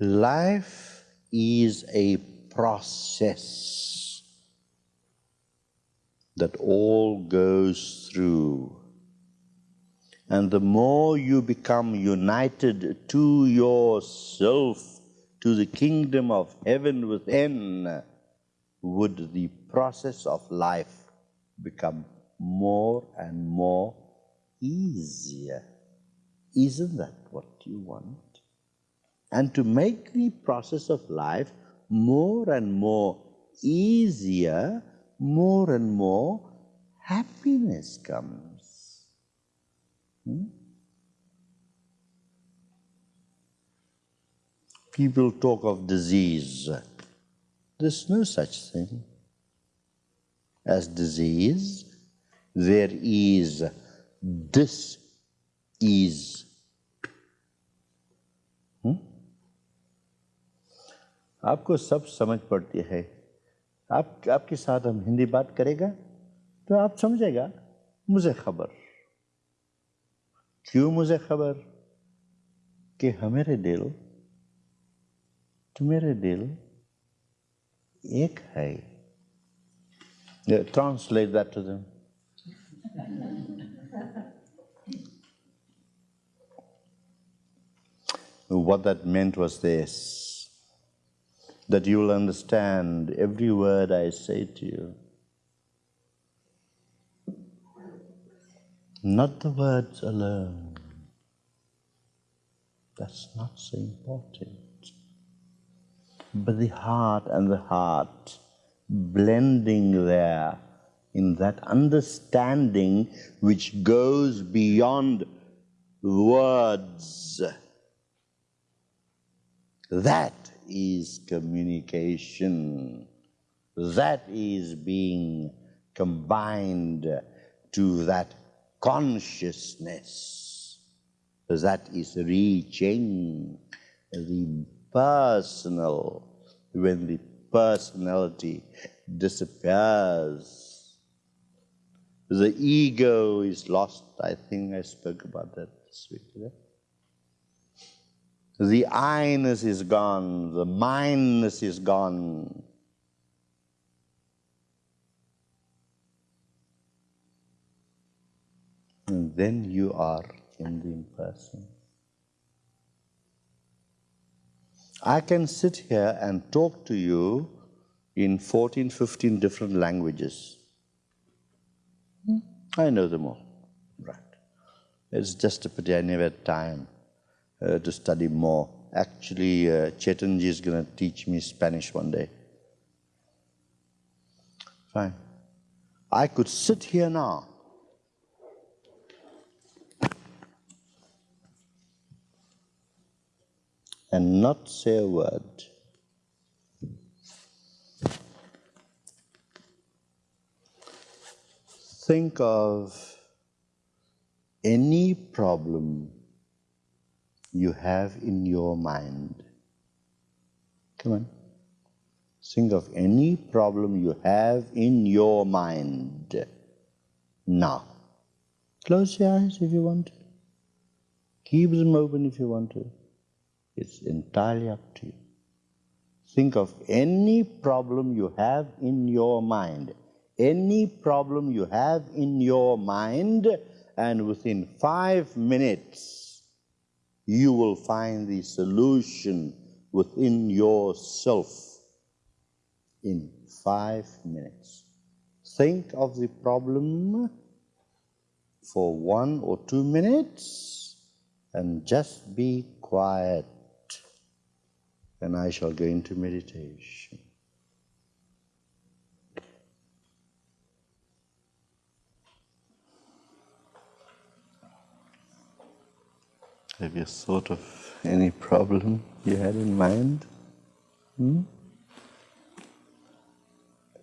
Life is a process that all goes through. And the more you become united to yourself, to the kingdom of heaven within, would the process of life become more and more easier. Isn't that what you want? And to make the process of life more and more easier, more and more happiness comes. Hmm? People talk of disease. There's no such thing as disease. There is dis-ease. آپ کو سب سمجھ پڑتی ہے۔ آپ آپ کے ساتھ ہم ہندی بات کرے گا تو آپ سمجھے گا، مجھے خبر۔ کیوں مجھے خبر؟ کہ ہمارے دل، تمہارے دل ایک ہے۔ Translate that to them what that meant was this that you will understand every word I say to you. Not the words alone. That's not so important. But the heart and the heart blending there in that understanding which goes beyond words. That is communication. That is being combined to that consciousness. That is reaching the personal when the personality disappears. The ego is lost. I think I spoke about that this week. The I-ness is gone, the mindness is gone. And then you are in the impersonal. I can sit here and talk to you in 14, 15 different languages. I know them all. Right. It's just a pity I never had time uh, to study more. Actually, uh, Chetanji is going to teach me Spanish one day. Fine. I could sit here now and not say a word. Think of any problem you have in your mind. Come on. Think of any problem you have in your mind. Now, close your eyes if you want to. Keep them open if you want to. It's entirely up to you. Think of any problem you have in your mind. Any problem you have in your mind, and within five minutes, you will find the solution within yourself in five minutes. Think of the problem for one or two minutes and just be quiet and I shall go into meditation. Have you thought of any problem you had in mind? Hmm?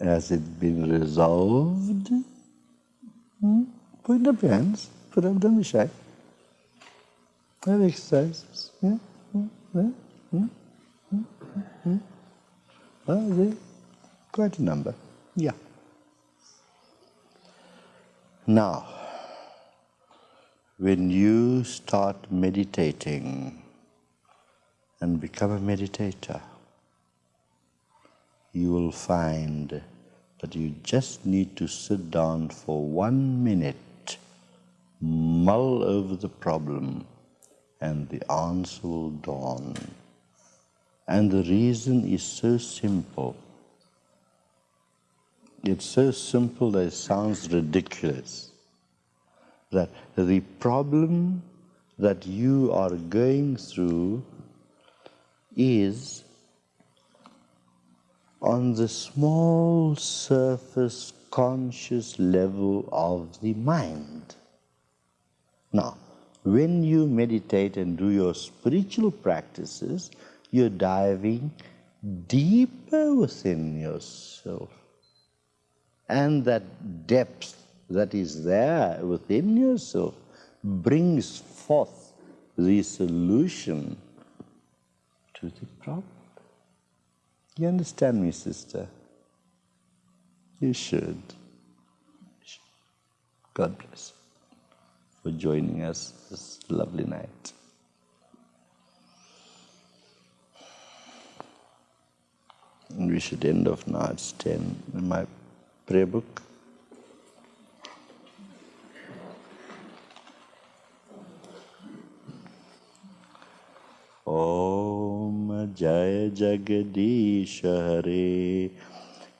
Has it been resolved? Hmm? Put up your hands. Put up, don't be shy. Have exercises. Yeah? Hmm? Yeah? Hmm? Hmm? Hmm? Well, quite a number. Yeah. Now, when you start meditating and become a meditator, you will find that you just need to sit down for one minute, mull over the problem, and the answer will dawn. And the reason is so simple. It's so simple that it sounds ridiculous. That the problem that you are going through is on the small surface conscious level of the mind. Now, when you meditate and do your spiritual practices, you're diving deeper within yourself. And that depth that is there within yourself brings forth the solution to the problem. You understand me, sister? You should. God bless you for joining us this lovely night. And we should end off now. It's 10 in my prayer book. जय जगदीश हरे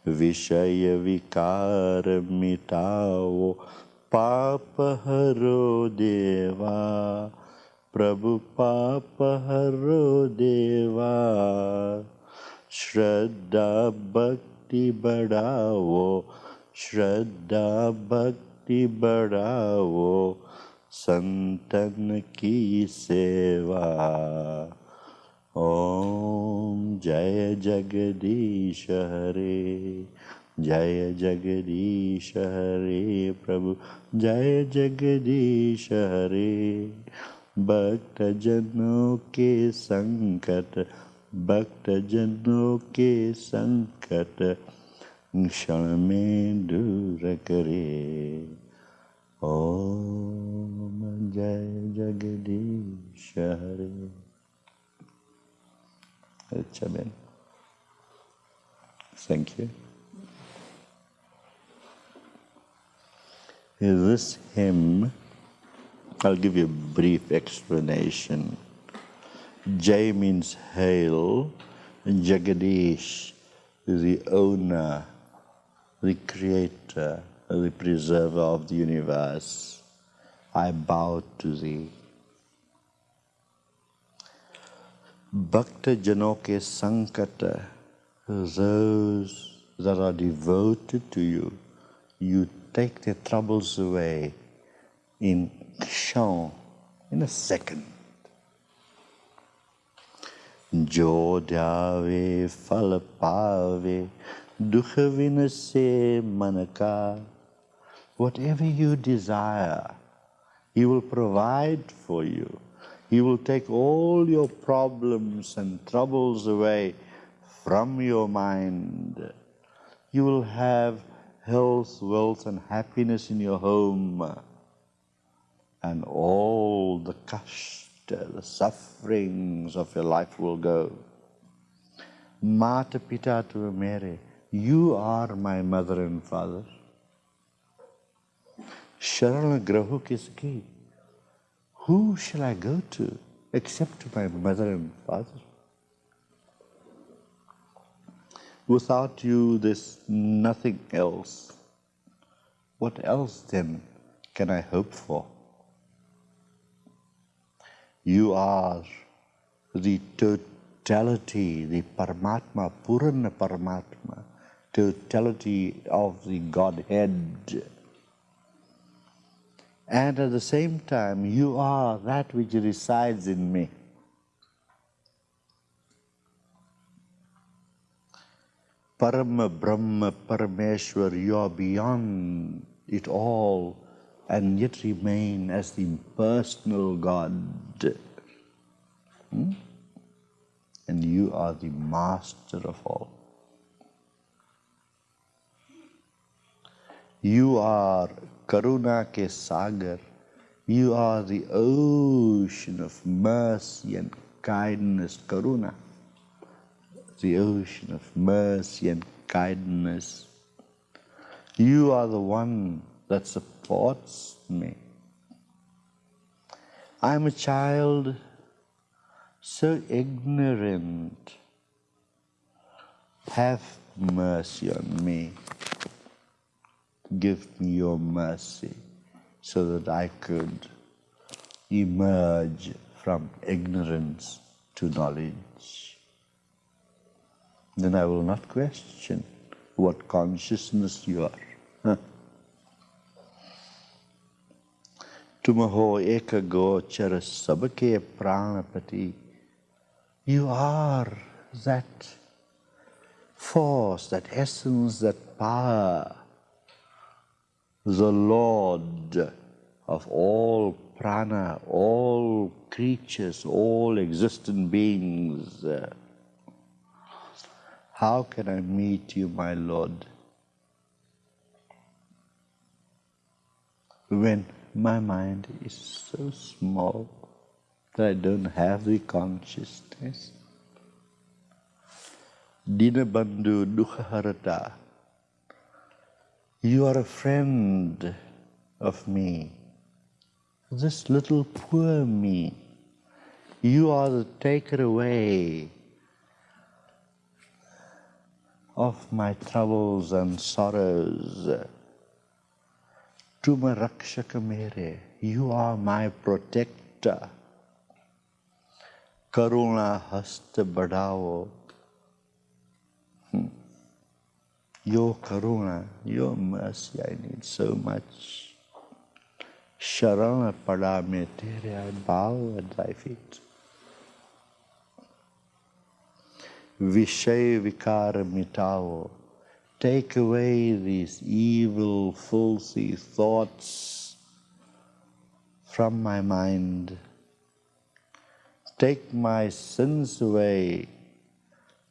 विषय विकार मिटाओ पाप हरो देवा प्रभु पाप हरो देवा श्रद्धा भक्ति बढ़ाओ श्रद्धा भक्ति बढ़ाओ संतन की सेवा ओम जय जगदीश हरे जय जगदीश हरे प्रभु जय जगदीश हरे भक्त जनों के संकट भक्त जनों के संकट क्षण में दूर करे ओम जय जगदीश हरे It's Amen. Thank you. Is this hymn, I'll give you a brief explanation. Jai means hail, Jagadish, the owner, the creator, the preserver of the universe. I bow to thee. Bhakta Janoke Sankata, those that are devoted to you, you take their troubles away in kshan, in a second. Jo dukha vinase manaka. Whatever you desire, He will provide for you. He will take all your problems and troubles away from your mind. You will have health, wealth, and happiness in your home. And all the kashta, the sufferings of your life will go. Mata Pita tum mere, you are my mother and father. Sharana Grahu Kiski. Who shall I go to except to my mother and father? Without you, there's nothing else. What else then can I hope for? You are the totality, the Paramatma, Purana Paramatma, totality of the Godhead. And at the same time, you are that which resides in me. Parama Brahma Parameshwar, you are beyond it all and yet remain as the impersonal God. Hmm? And you are the master of all. You are Karuna ke Sagar. You are the ocean of mercy and kindness, karuna, the ocean of mercy and kindness. You are the one that supports me. I'm a child so ignorant. Have mercy on me give me your mercy so that I could emerge from ignorance to knowledge. Then I will not question what consciousness you are. Huh. Tumaho eka gochara sabake pranapati. You are that force, that essence, that power the Lord of all prana, all creatures, all existent beings. How can I meet you, my Lord? When my mind is so small that I don't have the consciousness. Dinabandhu Dukhaharata, you are a friend of me, this little poor me. You are the taker away of my troubles and sorrows. Tuma Rakshaka Mere, you are my protector. Karuna Hasta Badao. Hmm. Your Karuna, your mercy, I need so much. Sharana Pada Me Tere, I bow at thy feet. Vishay Vikara Mitao. Take away these evil, filthy thoughts from my mind. Take my sins away.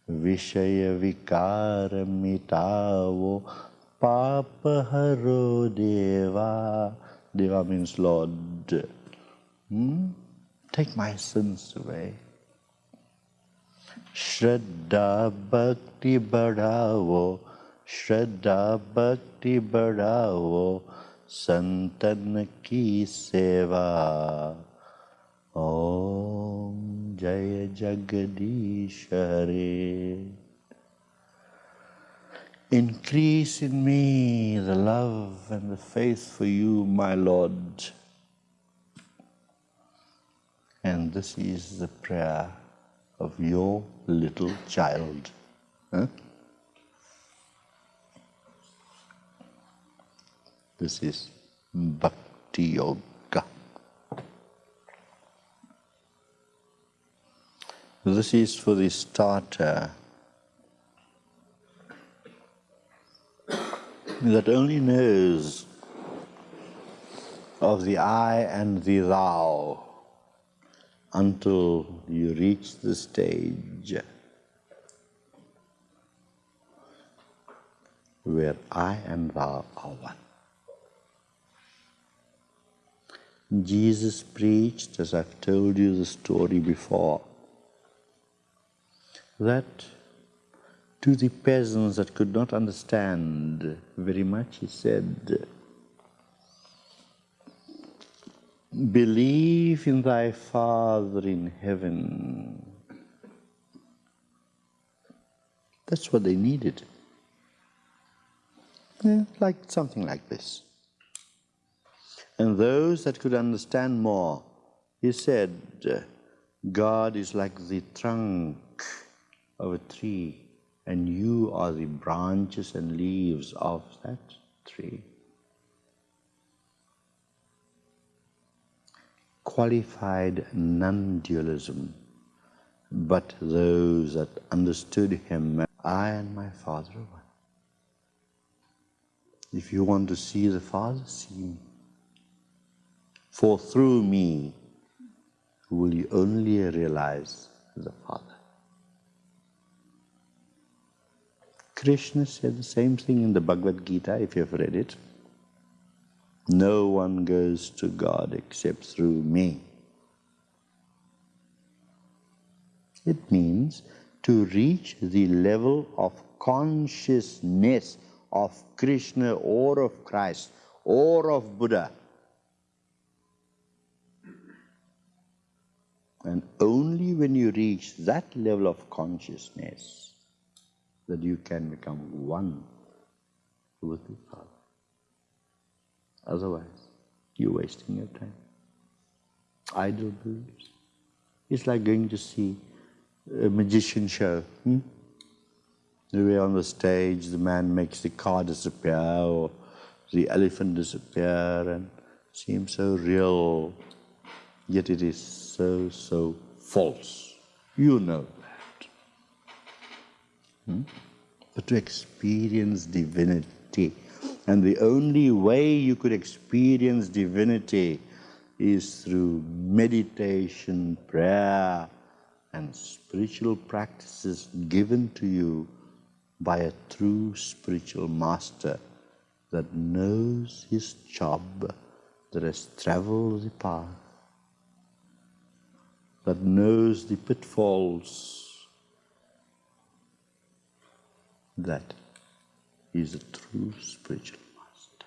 وشی وکار مٹاو پاپ ہرو دیوا دیوا means lord take my sins way شردھا بھکتی بڑھاؤ شردھا بھکتی بڑھاؤ سنتن کی سیوا जय जगदीश हरे Increase in me the love and the faith for you, my Lord. And this is the prayer of your little child. Huh? This is Bhakti Yoga. This is for the starter that only knows of the I and the thou until you reach the stage where I and thou are one. Jesus preached, as I've told you the story before, that to the peasants that could not understand very much, he said, Believe in thy Father in heaven. That's what they needed. Yeah, like something like this. And those that could understand more, he said, God is like the trunk of a tree, and you are the branches and leaves of that tree. Qualified non dualism, but those that understood him, I and my Father are one. If you want to see the Father, see me. For through me will you only realize the Father. Krishna said the same thing in the Bhagavad Gita, if you've read it. No one goes to God except through me. It means to reach the level of consciousness of Krishna or of Christ or of Buddha. And only when you reach that level of consciousness that you can become one with the Father. Otherwise, you're wasting your time. Idle beliefs. It's like going to see a magician show. Hmm? We're on the stage, the man makes the car disappear or the elephant disappear and seems so real, yet it is so, so false. You know. Hmm? But to experience divinity, and the only way you could experience divinity is through meditation, prayer, and spiritual practices given to you by a true spiritual master that knows his job, that has traveled the path, that knows the pitfalls. That is a true spiritual master.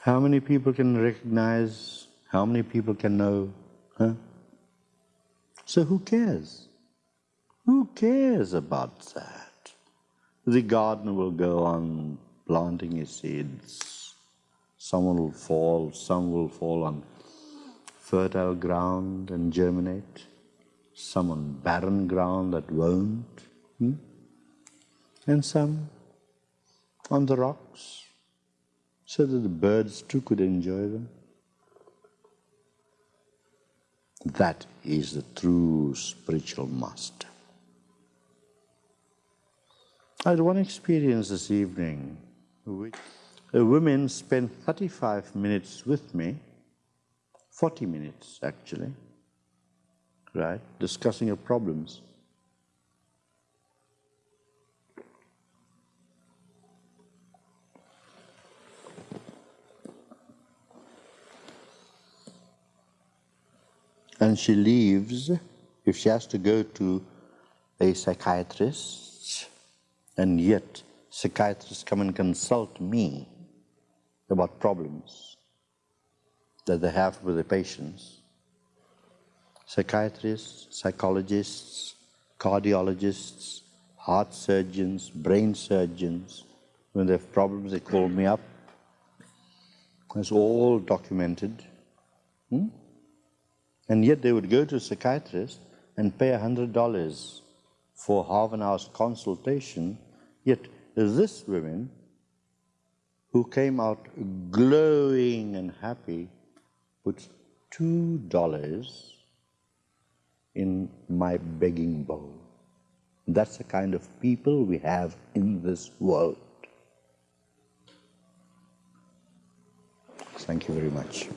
How many people can recognize? How many people can know? Huh? So who cares? Who cares about that? The gardener will go on planting his seeds. Some will fall, some will fall on fertile ground and germinate, some on barren ground that won't, hmm? and some on the rocks, so that the birds too could enjoy them. That is the true spiritual master. I had one experience this evening. A woman spent 35 minutes with me, 40 minutes actually, right, discussing her problems. and she leaves if she has to go to a psychiatrist and yet psychiatrists come and consult me about problems that they have with the patients. Psychiatrists, psychologists, cardiologists, heart surgeons, brain surgeons, when they have problems, they call me up. It's all documented. Hmm? And yet they would go to a psychiatrist and pay $100 for half an hour's consultation. Yet this woman, who came out glowing and happy, puts $2 in my begging bowl. That's the kind of people we have in this world. Thank you very much.